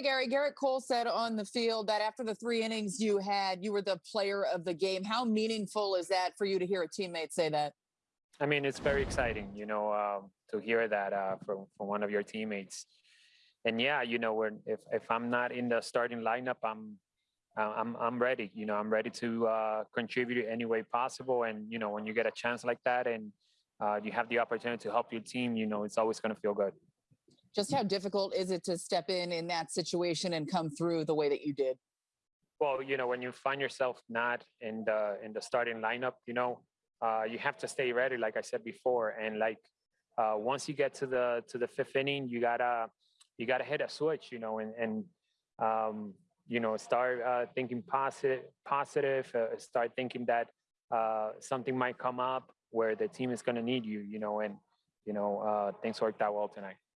Gary. Gerrit Cole said on the field that after the three innings you had, you were the player of the game. How meaningful is that for you to hear a teammate say that? I mean, it's very exciting, you know, um, to hear that uh, from from one of your teammates. And yeah, you know, when if if I'm not in the starting lineup, I'm uh, I'm I'm ready. You know, I'm ready to uh, contribute any way possible. And you know, when you get a chance like that, and uh, you have the opportunity to help your team, you know, it's always going to feel good. Just how difficult is it to step in in that situation and come through the way that you did? Well, you know, when you find yourself not in the in the starting lineup, you know, uh, you have to stay ready, like I said before. And like uh, once you get to the to the fifth inning, you gotta you gotta hit a switch, you know, and and um, you know start uh, thinking positive, positive. Uh, start thinking that uh, something might come up where the team is gonna need you, you know, and you know uh, things worked out well tonight.